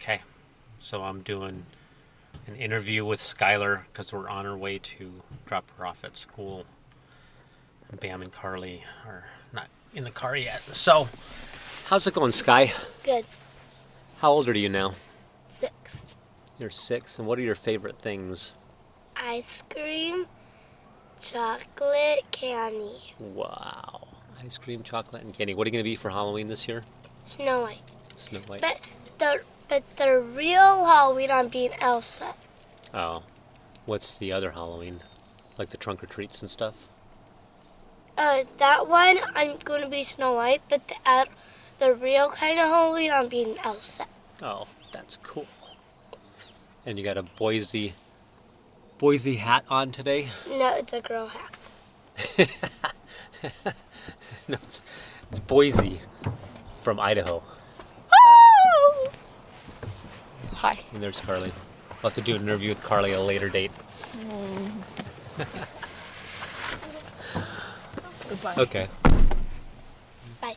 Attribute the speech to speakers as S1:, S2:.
S1: Okay, so I'm doing an interview with Skylar because we're on our way to drop her off at school. Bam and Carly are not in the car yet. So, how's it going, Sky?
S2: Good.
S1: How old are you now?
S2: Six.
S1: You're six, and what are your favorite things?
S2: Ice cream, chocolate, candy,
S1: Wow. Ice cream, chocolate, and candy. What are you going to be for Halloween this year?
S2: Snow White.
S1: Snow White.
S2: But the but the real Halloween I'm being Elsa.
S1: Oh. What's the other Halloween? Like the trunk or treats and stuff?
S2: Uh, that one I'm going to be Snow White, but the uh, the real kind of Halloween I'm being Elsa.
S1: Oh, that's cool. And you got a Boise Boise hat on today?
S2: No, it's a girl hat.
S1: no, it's, it's Boise from Idaho.
S3: Hi.
S1: And there's Carly. We'll have to do an interview with Carly at a later date. Mm.
S3: Goodbye.
S1: Okay. Bye.